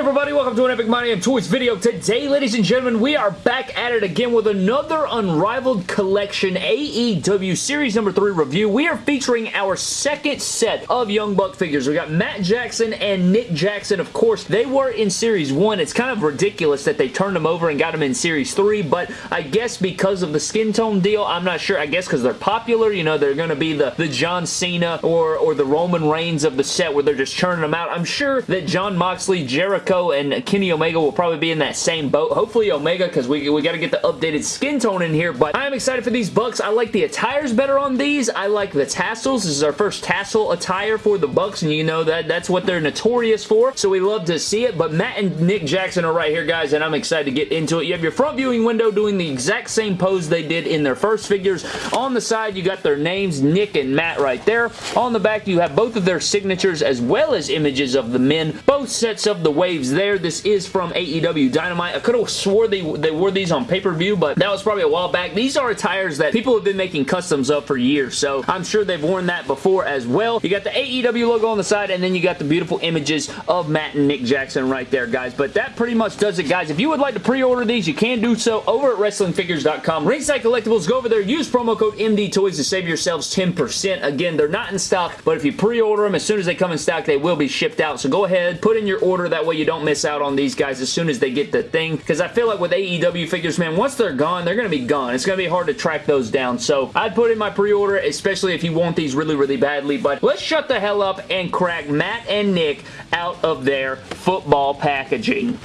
everybody? Welcome to an Epic MD Toys video. Today, ladies and gentlemen, we are back at it again with another Unrivaled Collection AEW Series number 3 review. We are featuring our second set of Young Buck figures. We got Matt Jackson and Nick Jackson, of course. They were in Series 1. It's kind of ridiculous that they turned them over and got them in Series 3, but I guess because of the skin tone deal, I'm not sure. I guess because they're popular, you know, they're going to be the, the John Cena or, or the Roman Reigns of the set where they're just churning them out. I'm sure that Jon Moxley, Jericho, and Kenny Omega will probably be in that same boat. Hopefully Omega, because we, we got to get the updated skin tone in here, but I'm excited for these Bucks. I like the attires better on these. I like the tassels. This is our first tassel attire for the Bucks, and you know that that's what they're notorious for, so we love to see it, but Matt and Nick Jackson are right here, guys, and I'm excited to get into it. You have your front viewing window doing the exact same pose they did in their first figures. On the side, you got their names, Nick and Matt right there. On the back, you have both of their signatures as well as images of the men. Both sets of the waves there. This is from AEW Dynamite. I could have swore they, they wore these on pay-per-view, but that was probably a while back. These are attires that people have been making customs of for years, so I'm sure they've worn that before as well. You got the AEW logo on the side, and then you got the beautiful images of Matt and Nick Jackson right there, guys. But that pretty much does it, guys. If you would like to pre-order these, you can do so over at WrestlingFigures.com. Ringside Collectibles, go over there, use promo code MDTOYS to save yourselves 10%. Again, they're not in stock, but if you pre-order them, as soon as they come in stock, they will be shipped out. So go ahead, put in your order. That way you don't miss out on these guys as soon as they get the thing. Because I feel like with AEW figures, man, once they're gone, they're going to be gone. It's going to be hard to track those down. So I'd put in my pre-order, especially if you want these really, really badly. But let's shut the hell up and crack Matt and Nick out of their football packaging.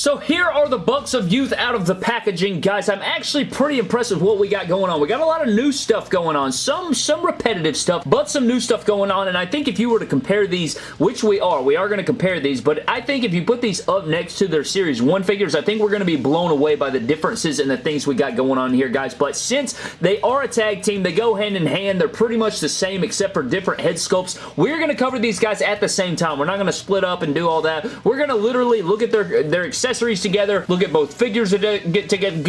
So here are the Bucks of Youth out of the packaging. Guys, I'm actually pretty impressed with what we got going on. We got a lot of new stuff going on. Some, some repetitive stuff, but some new stuff going on. And I think if you were to compare these, which we are, we are going to compare these, but I think if you put these up next to their Series 1 figures, I think we're going to be blown away by the differences and the things we got going on here, guys. But since they are a tag team, they go hand in hand. They're pretty much the same except for different head sculpts. We're going to cover these guys at the same time. We're not going to split up and do all that. We're going to literally look at their, their accessories accessories together, look at both figures get together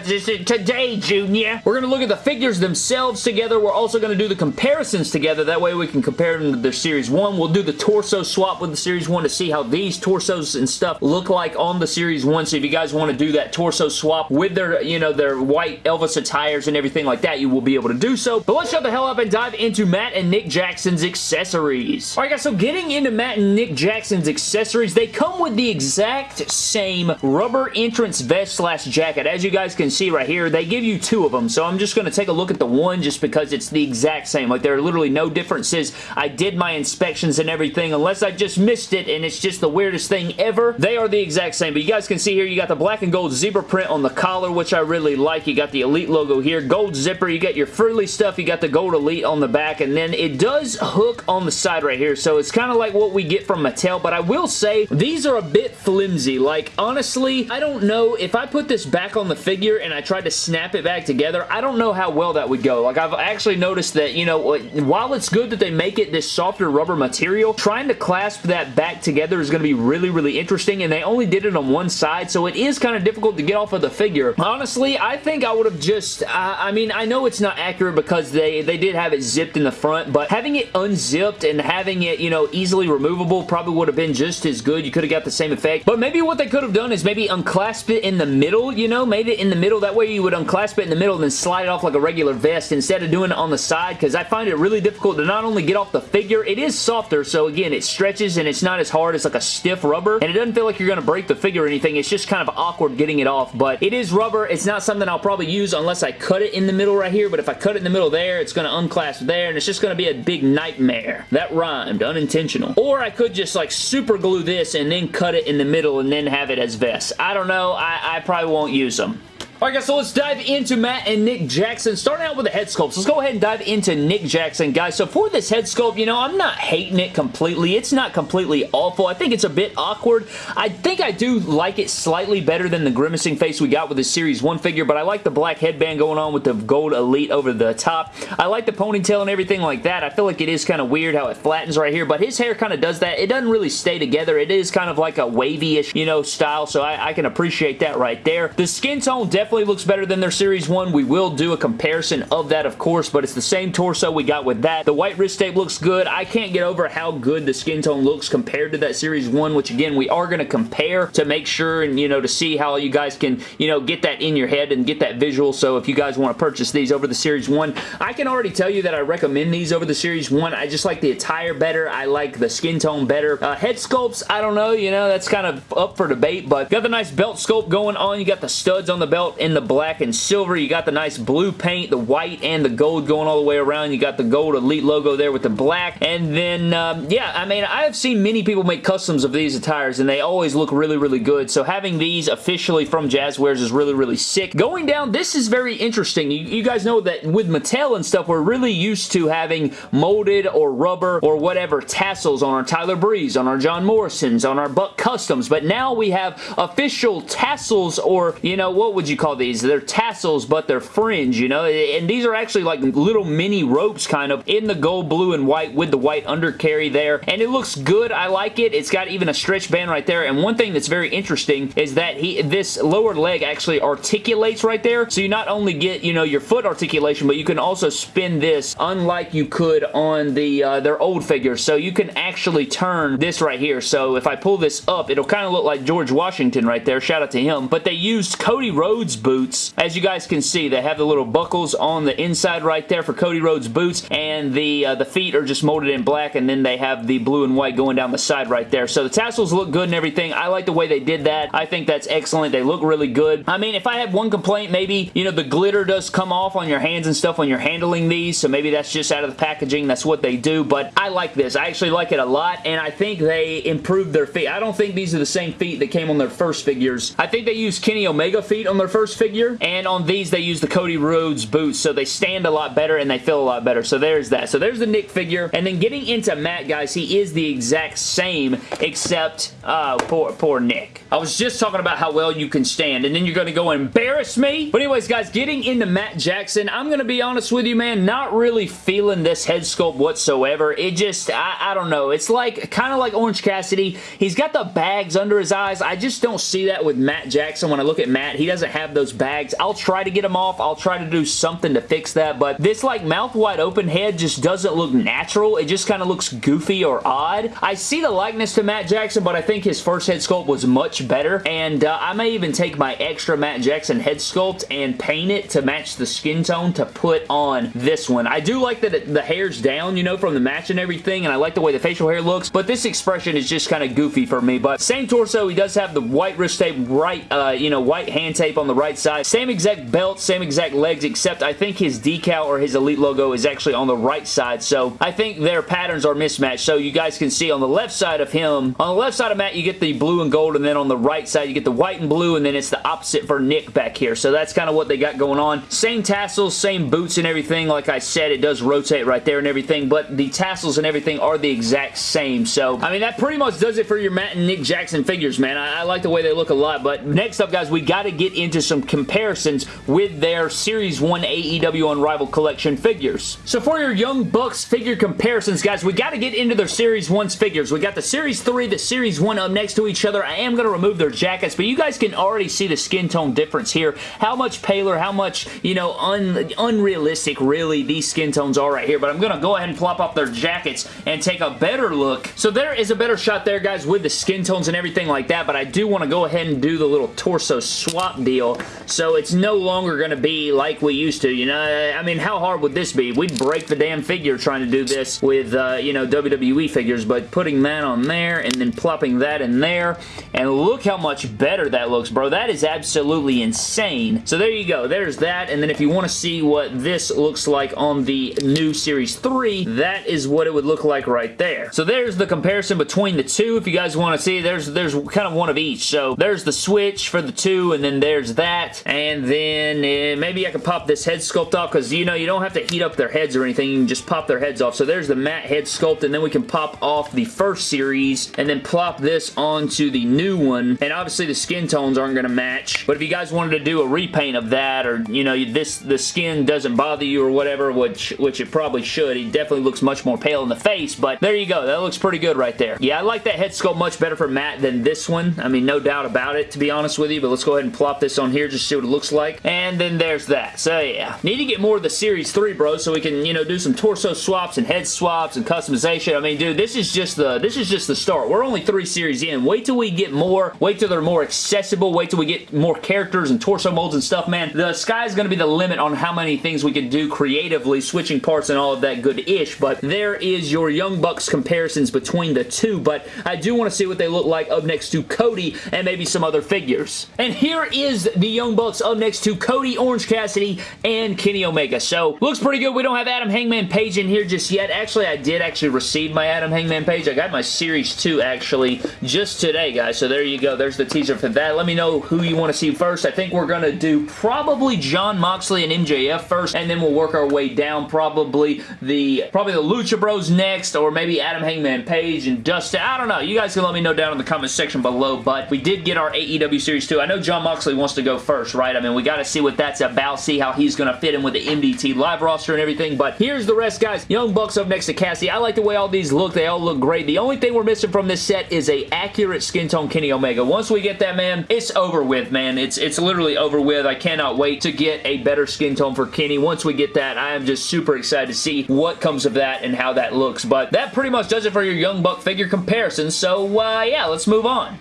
today, Junior. We're going to look at the figures themselves together. We're also going to do the comparisons together. That way we can compare them to their Series 1. We'll do the torso swap with the Series 1 to see how these torsos and stuff look like on the Series 1. So if you guys want to do that torso swap with their, you know, their white Elvis attires and everything like that, you will be able to do so. But let's shut the hell up and dive into Matt and Nick Jackson's accessories. Alright guys, so getting into Matt and Nick Jackson's accessories, they come with the exact same rubber entrance vest slash jacket. As you guys can see right here, they give you two of them. So I'm just going to take a look at the one just because it's the exact same. Like there are literally no differences. I did my inspections and everything unless I just missed it and it's just the weirdest thing ever. They are the exact same. But you guys can see here, you got the black and gold zebra print on the collar, which I really like. You got the Elite logo here. Gold zipper. You got your frilly stuff. You got the gold Elite on the back. And then it does hook on the side right here. So it's kind of like what we get from Mattel. But I will say, these are a bit flimsy like, honestly, I don't know. If I put this back on the figure and I tried to snap it back together, I don't know how well that would go. Like, I've actually noticed that, you know, while it's good that they make it this softer rubber material, trying to clasp that back together is going to be really, really interesting, and they only did it on one side, so it is kind of difficult to get off of the figure. Honestly, I think I would have just, uh, I mean, I know it's not accurate because they, they did have it zipped in the front, but having it unzipped and having it, you know, easily removable probably would have been just as good. You could have got the same effect, but maybe what they could have done is maybe unclasp it in the middle, you know, made it in the middle. That way you would unclasp it in the middle and then slide it off like a regular vest instead of doing it on the side because I find it really difficult to not only get off the figure, it is softer, so again, it stretches and it's not as hard as like a stiff rubber, and it doesn't feel like you're going to break the figure or anything. It's just kind of awkward getting it off, but it is rubber. It's not something I'll probably use unless I cut it in the middle right here, but if I cut it in the middle there, it's going to unclasp there, and it's just going to be a big nightmare. That rhymed, unintentional. Or I could just like super glue this and then cut it in the middle and then have it as vests. I don't know. I, I probably won't use them. Alright guys, so let's dive into Matt and Nick Jackson. Starting out with the head sculpts. Let's go ahead and dive into Nick Jackson, guys. So for this head sculpt, you know, I'm not hating it completely. It's not completely awful. I think it's a bit awkward. I think I do like it slightly better than the grimacing face we got with the Series 1 figure, but I like the black headband going on with the gold Elite over the top. I like the ponytail and everything like that. I feel like it is kind of weird how it flattens right here, but his hair kind of does that. It doesn't really stay together. It is kind of like a wavy-ish, you know, style, so I, I can appreciate that right there. The skin tone definitely definitely looks better than their Series 1. We will do a comparison of that, of course, but it's the same torso we got with that. The white wrist tape looks good. I can't get over how good the skin tone looks compared to that Series 1, which again, we are going to compare to make sure and, you know, to see how you guys can, you know, get that in your head and get that visual. So if you guys want to purchase these over the Series 1, I can already tell you that I recommend these over the Series 1. I just like the attire better. I like the skin tone better. Uh, head sculpts, I don't know, you know, that's kind of up for debate, but got the nice belt sculpt going on. You got the studs on the belt in the black and silver. You got the nice blue paint, the white and the gold going all the way around. You got the gold Elite logo there with the black. And then, um, yeah, I mean, I have seen many people make customs of these attires, and they always look really, really good. So having these officially from Jazwares is really, really sick. Going down, this is very interesting. You, you guys know that with Mattel and stuff, we're really used to having molded or rubber or whatever tassels on our Tyler Breeze, on our John Morrisons, on our Buck Customs, but now we have official tassels or, you know, what would you call these? They're tassels, but they're fringe, you know, and these are actually like little mini ropes kind of in the gold, blue, and white with the white undercarry there, and it looks good. I like it. It's got even a stretch band right there, and one thing that's very interesting is that he this lower leg actually articulates right there, so you not only get, you know, your foot articulation, but you can also spin this unlike you could on the uh, their old figures, so you can actually turn this right here, so if I pull this up, it'll kind of look like George Washington right there, shout out to him, but they used Cody Rhodes boots, as you guys can see, they have the little buckles on the inside right there for Cody Rhodes boots, and the, uh, the feet are just molded in black, and then they have the blue and white going down the side right there, so the tassels look good and everything, I like the way they did that, I think that's excellent, they look really good, I mean, if I had one complaint, maybe, you know, the glitter does come off on your hands and stuff when you're handling these, so maybe that's just out of the packaging, that's what they do, but I like this, I actually like it a lot, and I think they improved their feet, I don't think these are the same feet that came on their first figures, I think they used Kenny Omega feet on their first figure, and on these they use the Cody Rhodes boots, so they stand a lot better and they feel a lot better, so there's that. So there's the Nick figure, and then getting into Matt, guys, he is the exact same, except, uh, poor, poor Nick. I was just talking about how well you can stand, and then you're going to go embarrass me? But anyways, guys, getting into Matt Jackson, I'm going to be honest with you, man, not really feeling this head sculpt whatsoever. It just, I, I don't know, it's like, kind of like Orange Cassidy. He's got the bags under his eyes. I just don't see that with Matt Jackson when I look at Matt. He doesn't have those bags. I'll try to get them off. I'll try to do something to fix that, but this like mouth wide open head just doesn't look natural. It just kind of looks goofy or odd. I see the likeness to Matt Jackson, but I think his first head sculpt was much better, and uh, I may even take my extra Matt Jackson head sculpt and paint it to match the skin tone to put on this one. I do like that the hair's down, you know, from the match and everything, and I like the way the facial hair looks, but this expression is just kind of goofy for me, but same torso. He does have the white wrist tape right, uh, you know, white hand tape on the right side. Same exact belt, same exact legs, except I think his decal or his Elite logo is actually on the right side, so I think their patterns are mismatched, so you guys can see on the left side of him, on the left side of Matt, you get the blue and gold, and then on the right side, you get the white and blue, and then it's the opposite for Nick back here, so that's kind of what they got going on. Same tassels, same boots and everything, like I said, it does rotate right there and everything, but the tassels and everything are the exact same, so, I mean, that pretty much does it for your Matt and Nick Jackson figures, man. I, I like the way they look a lot, but next up, guys, we got to get into some comparisons with their Series 1 AEW Unrivaled Collection figures. So for your Young Bucks figure comparisons, guys, we got to get into their Series 1's figures. We got the Series 3, the Series 1 up next to each other. I am going to remove their jackets, but you guys can already see the skin tone difference here. How much paler, how much, you know, un unrealistic, really, these skin tones are right here. But I'm going to go ahead and plop off their jackets and take a better look. So there is a better shot there, guys, with the skin tones and everything like that, but I do want to go ahead and do the little torso swap deal so it's no longer going to be like we used to, you know? I mean, how hard would this be? We'd break the damn figure trying to do this with, uh, you know, WWE figures, but putting that on there and then plopping that in there, and look how much better that looks, bro. That is absolutely insane. So there you go. There's that, and then if you want to see what this looks like on the new Series 3, that is what it would look like right there. So there's the comparison between the two. If you guys want to see, there's, there's kind of one of each. So there's the switch for the two, and then there's that, and then uh, maybe I could pop this head sculpt off, because, you know, you don't have to heat up their heads or anything. You can just pop their heads off. So there's the Matt head sculpt, and then we can pop off the first series, and then plop this onto the new one, and obviously the skin tones aren't going to match, but if you guys wanted to do a repaint of that, or, you know, this the skin doesn't bother you or whatever, which, which it probably should, he definitely looks much more pale in the face, but there you go. That looks pretty good right there. Yeah, I like that head sculpt much better for Matt than this one. I mean, no doubt about it, to be honest with you, but let's go ahead and plop this on here here just see what it looks like. And then there's that. So yeah. Need to get more of the Series 3, bro, so we can, you know, do some torso swaps and head swaps and customization. I mean, dude, this is just the this is just the start. We're only three series in. Wait till we get more. Wait till they're more accessible. Wait till we get more characters and torso molds and stuff, man. The sky's going to be the limit on how many things we can do creatively, switching parts and all of that good-ish, but there is your Young Bucks comparisons between the two, but I do want to see what they look like up next to Cody and maybe some other figures. And here is the Young Bucks up next to Cody, Orange Cassidy, and Kenny Omega. So, looks pretty good. We don't have Adam Hangman Page in here just yet. Actually, I did actually receive my Adam Hangman Page. I got my Series 2 actually just today, guys. So there you go. There's the teaser for that. Let me know who you want to see first. I think we're going to do probably Jon Moxley and MJF first, and then we'll work our way down. Probably the probably the Lucha Bros next, or maybe Adam Hangman Page and Dustin. I don't know. You guys can let me know down in the comment section below, but we did get our AEW Series 2. I know Jon Moxley wants to go first, right? I mean, we got to see what that's about, see how he's going to fit in with the MDT live roster and everything, but here's the rest, guys. Young Bucks up next to Cassie. I like the way all these look. They all look great. The only thing we're missing from this set is a accurate skin tone Kenny Omega. Once we get that, man, it's over with, man. It's, it's literally over with. I cannot wait to get a better skin tone for Kenny. Once we get that, I am just super excited to see what comes of that and how that looks. But that pretty much does it for your Young Buck figure comparison. So, uh, yeah, let's move on.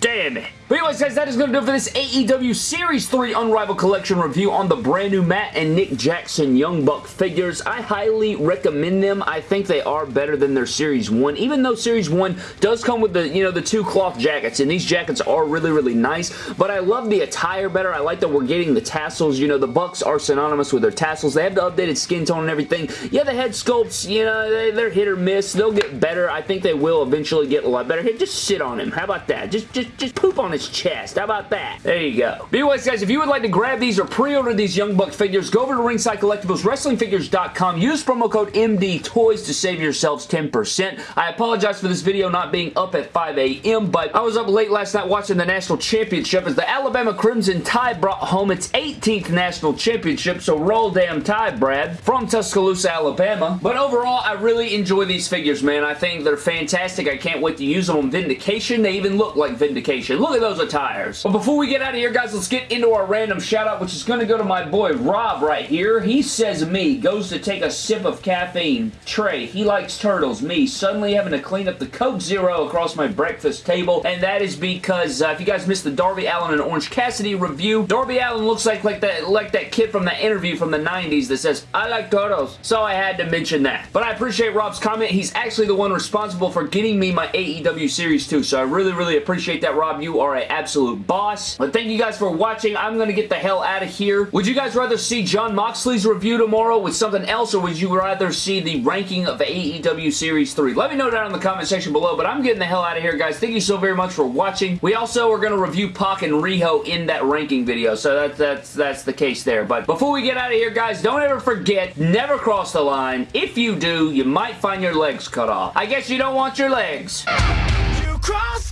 Damn it. But anyways, guys, that is going to do it for this AEW Series 3 Unrivaled Collection review on the brand new Matt and Nick Jackson Young Buck figures. I highly recommend them. I think they are better than their Series 1, even though Series 1 does come with the, you know, the two cloth jackets, and these jackets are really, really nice, but I love the attire better. I like that we're getting the tassels. You know, the Bucks are synonymous with their tassels. They have the updated skin tone and everything. Yeah, the head sculpts, you know, they, they're hit or miss. They'll get better. I think they will eventually get a lot better. Hey, just sit on him. How about that? Just, just, just poop on his his chest. How about that? There you go. But anyways, guys, if you would like to grab these or pre-order these Young Buck figures, go over to Ringside Collectibles, WrestlingFigures.com. Use promo code MDTOYS to save yourselves 10%. I apologize for this video not being up at 5 a.m., but I was up late last night watching the National Championship as the Alabama Crimson Tide brought home its 18th National Championship, so roll damn Tide, Brad, from Tuscaloosa, Alabama. But overall, I really enjoy these figures, man. I think they're fantastic. I can't wait to use them on Vindication. They even look like Vindication. Look at those those attires. But before we get out of here, guys, let's get into our random shout out, which is going to go to my boy Rob right here. He says me, goes to take a sip of caffeine. Trey, he likes turtles. Me, suddenly having to clean up the Coke Zero across my breakfast table, and that is because, uh, if you guys missed the Darby Allin and Orange Cassidy review, Darby Allin looks like, like, that, like that kid from that interview from the 90s that says, I like turtles. So I had to mention that. But I appreciate Rob's comment. He's actually the one responsible for getting me my AEW Series 2, so I really, really appreciate that, Rob. You are a absolute boss. But thank you guys for watching. I'm going to get the hell out of here. Would you guys rather see Jon Moxley's review tomorrow with something else, or would you rather see the ranking of AEW Series 3? Let me know down in the comment section below, but I'm getting the hell out of here, guys. Thank you so very much for watching. We also are going to review Pac and Riho in that ranking video, so that, that's, that's the case there. But before we get out of here, guys, don't ever forget, never cross the line. If you do, you might find your legs cut off. I guess you don't want your legs. You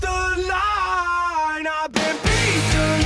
the line. I've been beaten